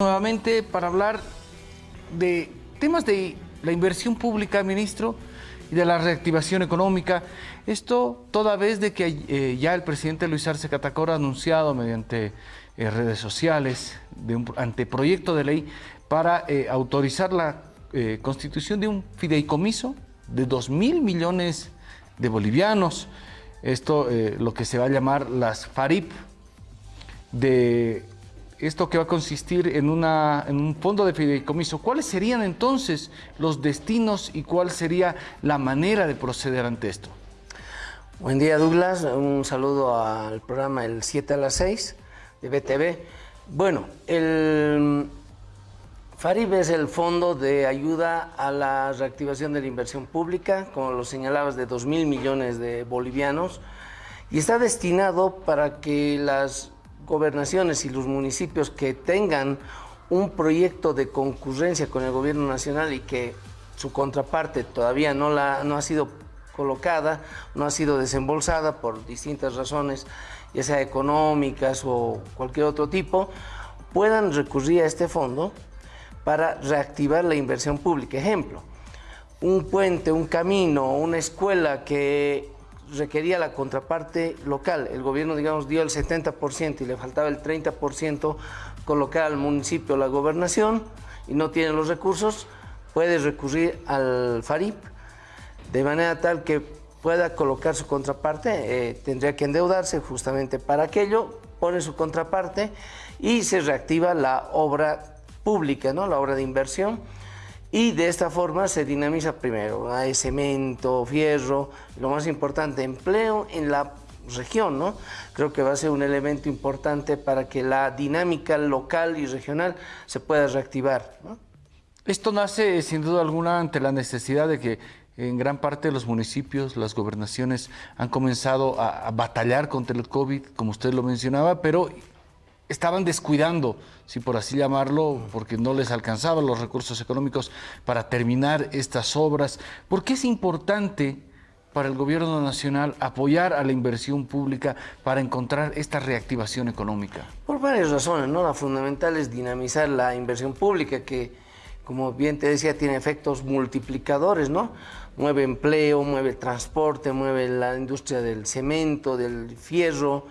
Nuevamente para hablar de temas de la inversión pública, ministro, y de la reactivación económica. Esto toda vez de que eh, ya el presidente Luis Arce Catacora ha anunciado mediante eh, redes sociales de un anteproyecto de ley para eh, autorizar la constitución de un fideicomiso de 2 mil millones de bolivianos. Esto lo que se va a llamar las FARIP de esto que va a consistir en, un fondo de fideicomiso, ¿cuáles serían entonces los destinos y cuál sería la manera de proceder ante esto? Buen día Douglas, un saludo al programa El 7 a las 6 de BTV. Bueno, el FARIB es el Fondo de Ayuda a la Reactivación de la Inversión Pública, como lo señalabas, de 2 mil millones de bolivianos, y está destinado para que las gobernaciones y los municipios que tengan un proyecto de concurrencia con el gobierno nacional y que su contraparte todavía no, la, no ha sido colocada, no ha sido desembolsada por distintas razones, ya sea económicas o cualquier otro tipo, puedan recurrir a este fondo para reactivar la inversión pública. Ejemplo, un puente, un camino, una escuela que requería la contraparte local. El gobierno, digamos, dio el 70% y le faltaba el 30% colocar al municipio la gobernación y no tiene los recursos, puede recurrir al FARIP de manera tal que pueda colocar su contraparte, eh, tendría que endeudarse justamente para aquello, pone su contraparte y se reactiva la obra pública, ¿no? la obra de inversión y de esta forma se dinamiza primero, hay cemento, fierro, lo más importante, empleo en la región, ¿no? Creo que va a ser un elemento importante para que la dinámica local y regional se pueda reactivar, Esto nace sin duda alguna ante la necesidad de que en gran parte de los municipios, las gobernaciones han comenzado a, a batallar contra el COVID, como usted lo mencionaba, pero estaban descuidando, si por así llamarlo, porque no les alcanzaban los recursos económicos para terminar estas obras. ¿Por qué es importante para el gobierno nacional apoyar a la inversión pública para encontrar esta reactivación económica? Por varias razones, ¿no? La fundamental es dinamizar la inversión pública que, como bien te decía, tiene efectos multiplicadores, ¿no? Mueve empleo, mueve transporte, mueve la industria del cemento, del fierro,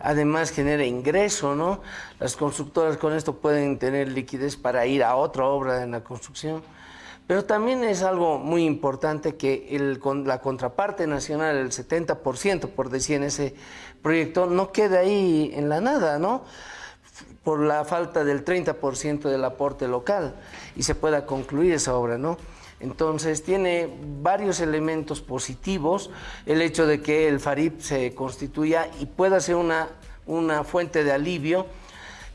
además genera ingreso, ¿no? Las constructoras con esto pueden tener liquidez para ir a otra obra en la construcción. Pero también es algo muy importante que el, la contraparte nacional, el 70%, por decir en ese proyecto, no quede ahí en la nada, ¿no? Por la falta del 30% del aporte local y se pueda concluir esa obra, ¿no? Entonces tiene varios elementos positivos el hecho de que el FARIP se constituya y pueda ser una, una fuente de alivio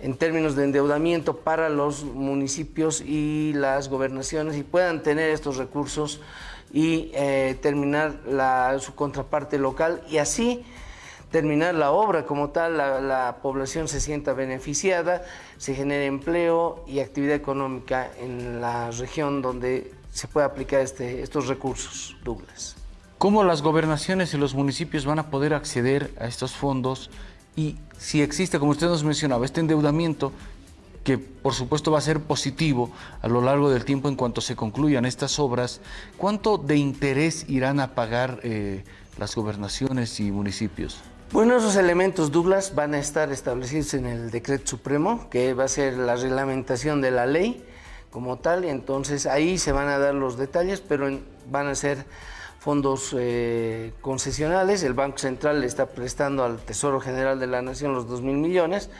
en términos de endeudamiento para los municipios y las gobernaciones y puedan tener estos recursos y eh, terminar su contraparte local y así terminar la obra como tal, la, la, población se sienta beneficiada, se genere empleo y actividad económica en la región donde se puede aplicar este, estos recursos, Douglas. ¿Cómo las gobernaciones y los municipios van a poder acceder a estos fondos? Y si existe, como usted nos mencionaba, este endeudamiento, que por supuesto va a ser positivo a lo largo del tiempo en cuanto se concluyan estas obras, ¿cuánto de interés irán a pagar eh, las gobernaciones y municipios? Bueno, esos elementos, Douglas, van a estar establecidos en el decreto supremo, que va a ser la reglamentación de la ley, como tal, entonces ahí se van a dar los detalles, pero van a ser fondos eh, concesionales, el Banco Central le está prestando al Tesoro General de la Nación los 2 mil millones,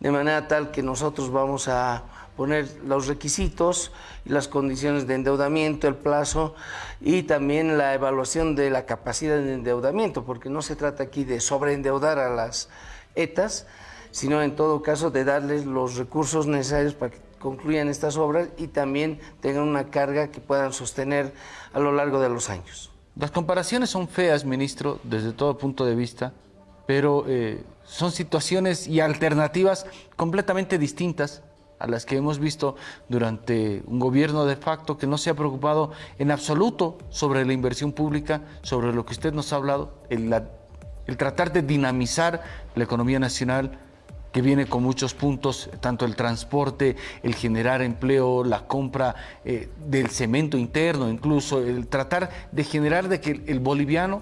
de manera tal que nosotros vamos a poner los requisitos y las condiciones de endeudamiento, el plazo y también la evaluación de la capacidad de endeudamiento, porque no se trata aquí de sobreendeudar a las ETAs, sino en todo caso de darles los recursos necesarios para que concluyan estas obras y también tengan una carga que puedan sostener a lo largo de los años. Las comparaciones son feas, ministro, desde todo punto de vista, pero eh, son situaciones y alternativas completamente distintas a las que hemos visto durante un gobierno de facto que no se ha preocupado en absoluto sobre la inversión pública, sobre lo que usted nos ha hablado, el, el tratar de dinamizar la economía nacional, que viene con muchos puntos, tanto el transporte, el generar empleo, la compra eh, del cemento interno, incluso el tratar de generar de que el boliviano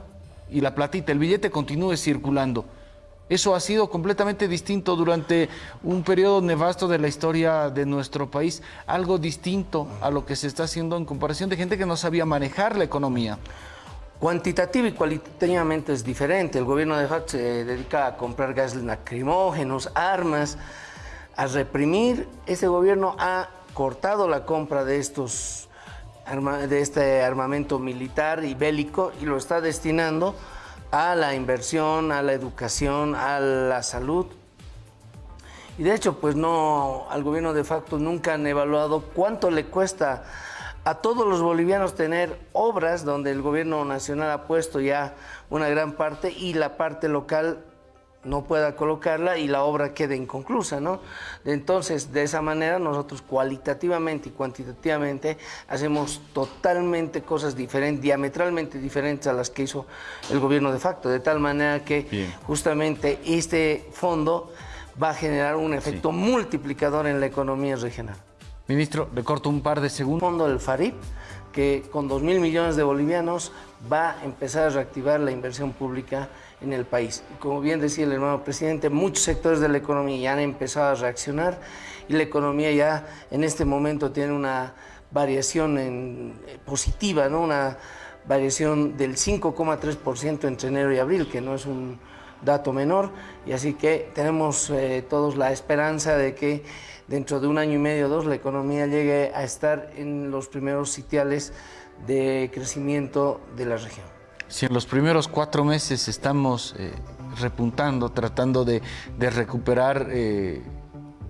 y la platita, el billete continúe circulando. Eso ha sido completamente distinto durante un periodo nefasto de la historia de nuestro país, algo distinto a lo que se está haciendo en comparación de gente que no sabía manejar la economía. Cuantitativo y cualitativamente es diferente. El gobierno de FAT se dedica a comprar gases lacrimógenos, armas, a reprimir. Ese gobierno ha cortado la compra de estos de este armamento militar y bélico y lo está destinando a la inversión, a la educación, a la salud. Y de hecho, pues no, al gobierno de facto nunca han evaluado cuánto le cuesta a todos los bolivianos tener obras donde el gobierno nacional ha puesto ya una gran parte y la parte local no pueda colocarla y la obra quede inconclusa, ¿no? Entonces, de esa manera nosotros cualitativamente y cuantitativamente hacemos totalmente cosas diferentes, diametralmente diferentes a las que hizo el gobierno de facto, de tal manera que justamente este fondo va a generar un efecto multiplicador en la economía regional. Ministro, le corto un par de segundos. El fondo del FARIP, que con 2 mil millones de bolivianos va a empezar a reactivar la inversión pública en el país. Como bien decía el hermano presidente, muchos sectores de la economía ya han empezado a reaccionar y la economía ya en este momento tiene una variación en, eh, positiva, ¿no? una variación del 5,3% entre enero y abril, que no es un dato menor, y así que tenemos eh, todos la esperanza de que dentro de un año y medio o dos la economía llegue a estar en los primeros sitiales de crecimiento de la región. Si en los primeros cuatro meses estamos eh, repuntando, tratando de, recuperar eh,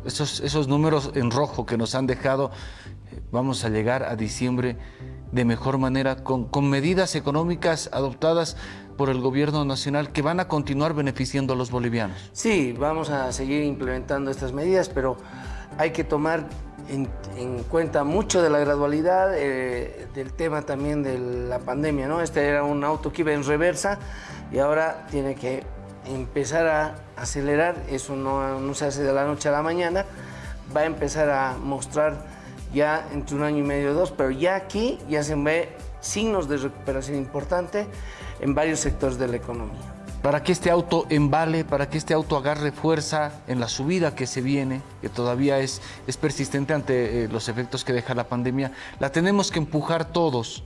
esos, números en rojo que nos han dejado, vamos a llegar a diciembre de mejor manera con, con medidas económicas adoptadas por el gobierno nacional que van a continuar beneficiando a los bolivianos. Sí, vamos a seguir implementando estas medidas, pero hay que tomar en, cuenta mucho de la gradualidad, eh, del tema también de la pandemia, ¿no? Este era un auto que iba en reversa y ahora tiene que empezar a acelerar, eso no, no se hace de la noche a la mañana, va a empezar a mostrar ya entre un año y medio o dos, pero ya aquí ya se ve signos de recuperación importante en varios sectores de la economía para que este auto embale, para que este auto agarre fuerza en la subida que se viene, que todavía es, es persistente ante eh, los efectos que deja la pandemia, la tenemos que empujar todos.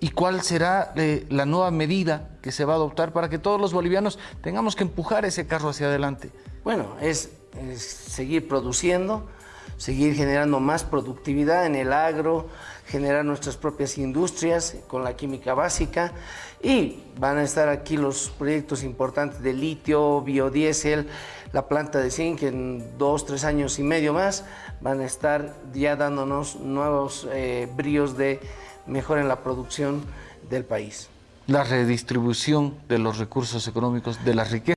¿Y cuál será eh, la nueva medida que se va a adoptar para que todos los bolivianos tengamos que empujar ese carro hacia adelante? Bueno, es, es seguir produciendo, seguir generando más productividad en el agro, generar nuestras propias industrias con la química básica y van a estar aquí los proyectos importantes de litio, biodiesel, la planta de zinc en dos, tres años y medio más van a estar ya dándonos nuevos eh, bríos de mejora en la producción del país. La redistribución de los recursos económicos, de la riqueza.